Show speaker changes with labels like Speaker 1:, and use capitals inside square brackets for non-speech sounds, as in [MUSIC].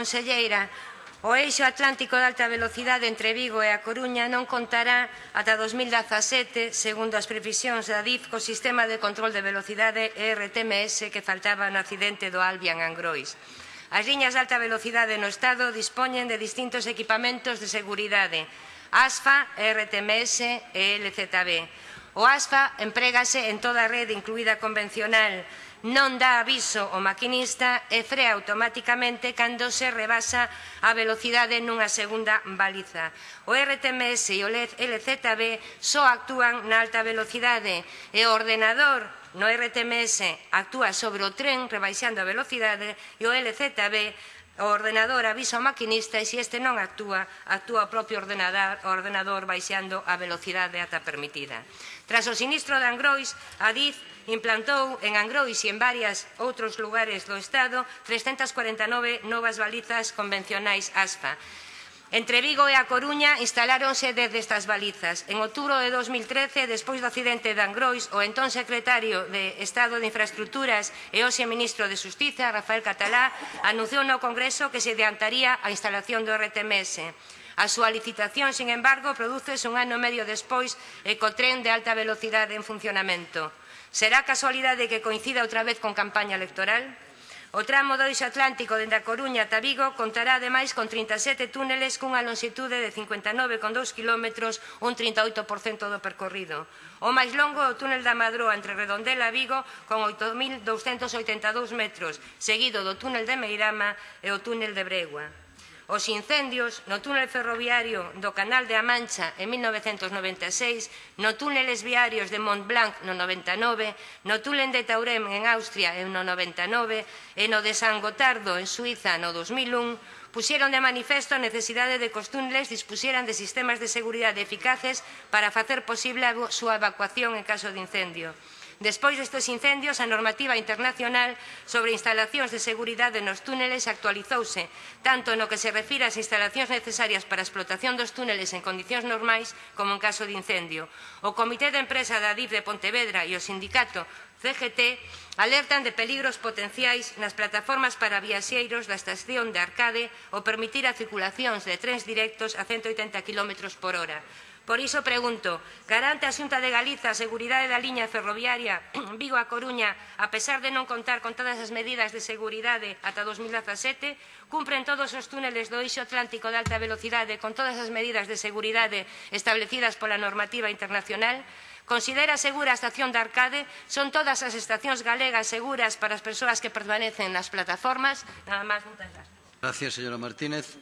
Speaker 1: Conselleira, o eixo atlántico de alta velocidade entre Vigo e a Coruña non contará ata 2017, segundo as previsións da DIF, co sistema de control de velocidade ERTMS que faltaba no accidente do Albion Angrois. As liñas de alta velocidade no Estado dispoñen de distintos equipamentos de seguridade, ASFA, ERTMS e LZB. O ASFA emprégase en toda a rede, incluída convencional, non dá aviso ao maquinista e frea automáticamente cando se rebasa a velocidade nunha segunda baliza. O RTMS e o LZB só actúan na alta velocidade e o ordenador no RTMS actúa sobre o tren rebaixando a velocidade e o LZB o ordenador avisa ao maquinista e se este non actúa, actúa o propio ordenador, o ordenador baixando a velocidade ata permitida. Tras o sinistro de Angrois, a DIF implantou en Angrois e en varias outros lugares do Estado 349 novas balizas convencionais ASFA, Entre Vigo e a Coruña instaláronse desde destas balizas. En outubro de 2013, despois do accidente de Angrois, o entón secretario de Estado de Infraestructuras e hoxe ministro de Justiza, Rafael Catalá, anunciou no Congreso que se adiantaría a instalación do RTMS. A súa licitación, sin embargo, produces un ano e medio despois e co tren de alta velocidade en funcionamento. Será casualidade que coincida outra vez con campaña electoral? O tramo 2 Atlántico dende a Coruña ata Vigo contará ademais con 37 túneles cunha longitude de 59,2 km, un 38% do percorrido. O máis longo é o túnel da Madroa entre Redondela e Vigo con 8.282 metros, seguido do túnel de Meirama e o túnel de Bregua. Os incendios no túnel ferroviario do Canal de a Mancha en 1996, no túneles viarios de Mont Blanc no 99, no túnel de Taurem en Austria en no 99 e no de San Gotardo en Suiza no 2001, pusieron de manifesto a necesidade de que os túneles dispusieran de sistemas de seguridade eficaces para facer posible a súa evacuación en caso de incendio. Despois destes incendios, a normativa internacional sobre instalacións de seguridade nos túneles actualizouse, tanto no que se refira ás instalacións necesarias para a explotación dos túneles en condicións normais como en caso de incendio. O Comité de Empresa da DIF de Pontevedra e o Sindicato CGT alertan de peligros potenciais nas plataformas para viaxeiros da estación de Arcade ao permitir a circulacións de trens directos a 180 km por hora. Por iso pregunto, garante a Xunta de Galiza a seguridade da liña ferroviaria [CLEARS THROAT] Vigo a Coruña, a pesar de non contar con todas as medidas de seguridade ata 2017, cumpren todos os túneles do eixo atlántico de alta velocidade con todas as medidas de seguridade establecidas pola normativa internacional, Considera segura a estación de Arcade? Son todas as estacións galegas seguras para as persoas que permanecen nas plataformas? Nada máis, moitas gracias.
Speaker 2: Gracias, señora Martínez.